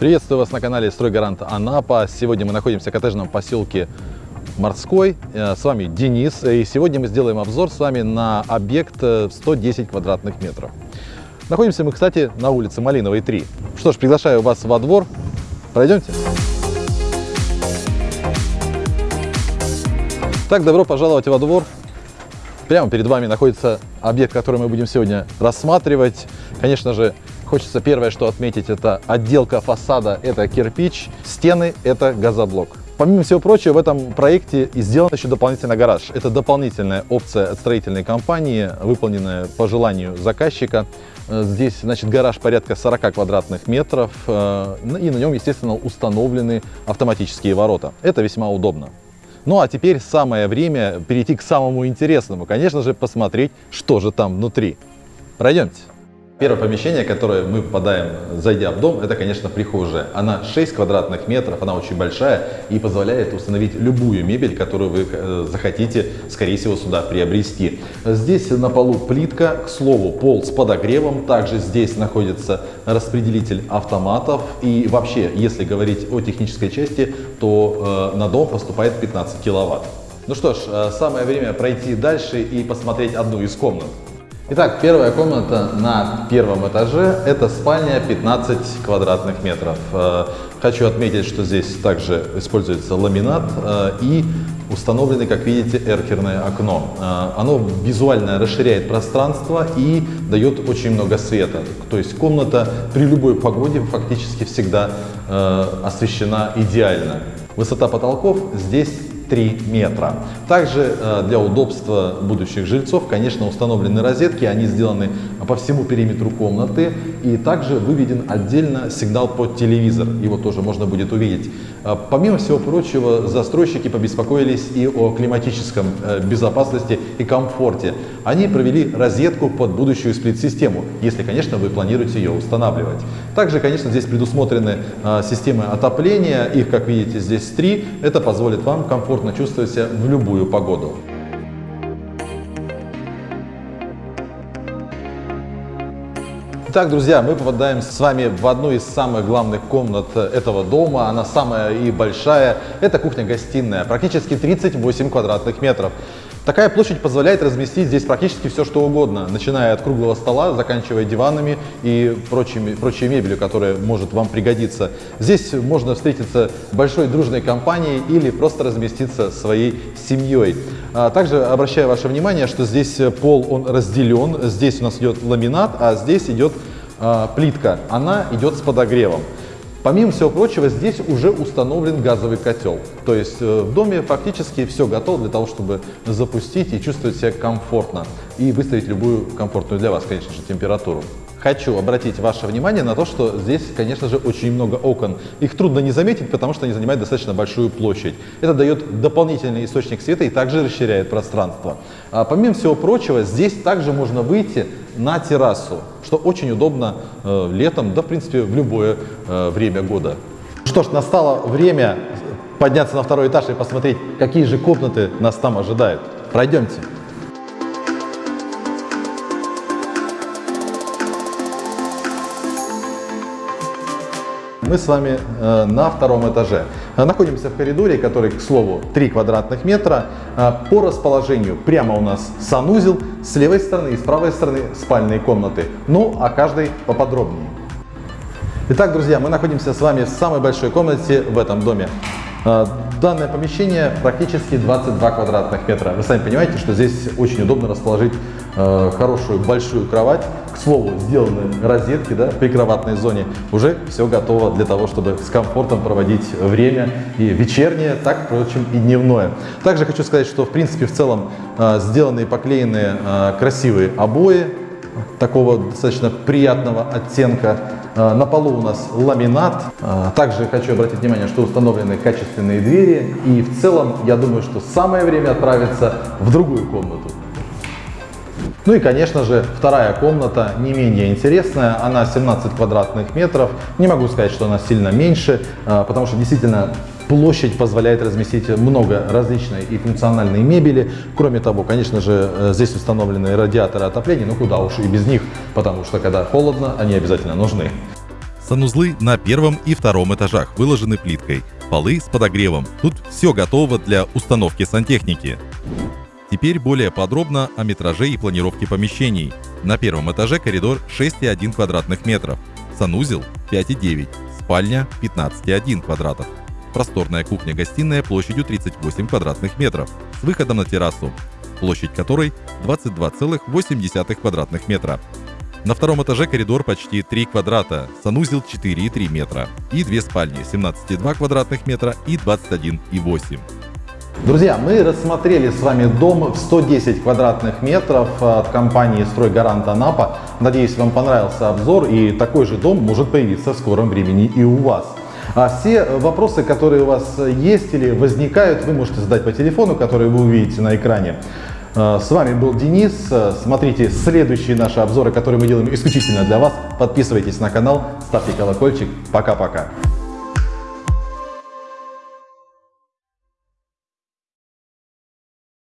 Приветствую вас на канале Стройгарант Анапа. Сегодня мы находимся в коттеджном поселке Морской. Э, С вами Денис. И сегодня мы сделаем обзор с вами на объект э, в 110 квадратных метров. Находимся мы, кстати, на улице Малиновой 3. Что ж, приглашаю вас во двор. Пройдемте. Так, добро пожаловать во двор. Прямо перед вами находится объект, который мы будем сегодня рассматривать. Конечно же, хочется первое, что отметить, это отделка фасада, это кирпич, стены, это газоблок. Помимо всего прочего, в этом проекте сделан еще дополнительный гараж. Это дополнительная опция от строительной компании, выполненная по желанию заказчика. Э, Здесь, значит, гараж порядка 40 квадратных метров, э, и на нем, естественно, установлены автоматические ворота. Это весьма удобно. Ну а теперь самое время перейти к самому интересному. Конечно же, посмотреть, что же там внутри. Пройдемте. Первое помещение, которое мы попадаем, зайдя в дом, это, конечно, прихожая. Она 6 квадратных метров, она очень большая и позволяет установить любую мебель, которую вы э, захотите, скорее всего, сюда приобрести. Здесь на полу плитка, к слову, пол с подогревом. Также здесь находится распределитель автоматов. И вообще, если говорить о технической части, то э, на дом поступает 15 киловатт. Ну что ж, э, самое время пройти дальше и посмотреть одну из комнат. Итак, первая комната на первом этаже – это спальня 15 квадратных метров. Э, Хочу отметить, что здесь также используется ламинат э, и установлены, как видите, эркерное окно. Э, Оно визуально расширяет пространство и дает очень много света. То есть комната при любой погоде фактически всегда освещена идеально. Высота потолков здесь 3 метра. Также э, для удобства будущих жильцов, конечно, установлены розетки, они сделаны по всему периметру комнаты и также выведен отдельно сигнал под телевизор, его тоже можно будет увидеть. Э, Помимо всего прочего, застройщики побеспокоились и о климатическом э, безопасности и комфорте. Они провели розетку под будущую сплит-систему, если, конечно, вы планируете ее устанавливать. Также, конечно, здесь предусмотрены системы отопления, их, как видите, здесь три. Это позволит вам комфортно чувствовать себя в любую погоду. Итак, друзья, мы попадаем с вами в одну из самых главных комнат этого дома. Она самая и большая. Это кухня-гостиная, практически 38 квадратных метров. Такая площадь позволяет разместить здесь практически все, что угодно, начиная от круглого стола, заканчивая диванами и прочими, прочей мебелью, которая может вам пригодиться. Здесь можно встретиться большой дружной компанией или просто разместиться своей семьей. А Также обращаю ваше внимание, что здесь пол он разделен. Здесь у нас идет ламинат, а здесь идет а, плитка. Она идет с подогревом. Помимо всего прочего, здесь уже установлен газовый котел. То есть э, в доме фактически все готово для того, чтобы запустить и чувствовать себя комфортно. И выставить любую комфортную для вас, конечно же, температуру. Хочу обратить ваше внимание на то, что здесь, конечно же, очень много окон. Их трудно не заметить, потому что они занимают достаточно большую площадь. Это дает дополнительный источник света и также расширяет пространство. А помимо всего прочего, здесь также можно выйти на террасу, что очень удобно э, летом, да, в принципе, в любое э, время года. Что ж, настало время подняться на второй этаж и посмотреть, какие же комнаты нас там ожидают. Пройдемте. Мы с вами э, на втором этаже. Э, Находимся в коридоре, который, к слову, 3 квадратных метра. Э, По расположению прямо у нас санузел, с левой стороны и с правой стороны спальные комнаты. Ну, а каждый поподробнее. Итак, друзья, мы находимся с вами в самой большой комнате в этом доме. Данное помещение практически 22 квадратных метра. Вы сами понимаете, что здесь очень удобно расположить э, хорошую большую кровать. К слову, сделаны розетки да, в прикроватной зоне. Уже все готово для того, чтобы с комфортом проводить время и вечернее, так, впрочем, и дневное. Также хочу сказать, что в принципе в целом э, сделаны и поклеены э, красивые обои такого достаточно приятного оттенка. Э, На полу у нас ламинат. Э, Также хочу обратить внимание, что установлены качественные двери. И в целом, я думаю, что самое время отправиться в другую комнату. Ну и, конечно же, вторая комната не менее интересная. Она 17 квадратных метров. Не могу сказать, что она сильно меньше, э, потому что действительно площадь позволяет разместить много различной и функциональной мебели. Кроме того, конечно же, э, здесь установлены радиаторы отопления, ну куда уж и без них, потому что когда холодно, они обязательно нужны. Санузлы на первом и втором этажах выложены плиткой. Полы с подогревом. Тут все готово для установки сантехники. Теперь более подробно о метраже и планировке помещений. На первом этаже коридор 6,1 квадратных метров, санузел 5,9, спальня 15,1 квадратов. Просторная кухня-гостиная площадью 38 квадратных метров с выходом на террасу, площадь которой 22,8 квадратных метра. На втором этаже коридор почти 3 квадрата, санузел 4,3 метра и две спальни 17,2 квадратных метра и 21,8. Друзья, мы рассмотрели с вами дом в 110 квадратных метров от компании «Стройгарант Анапа». Надеюсь, вам понравился обзор и такой же дом может появиться в скором времени и у вас. А все вопросы, которые у вас есть или возникают, вы можете задать по телефону, который вы увидите на экране. А, с вами был Денис. Смотрите следующие наши обзоры, которые мы делаем исключительно для вас. Подписывайтесь на канал, ставьте колокольчик. Пока-пока.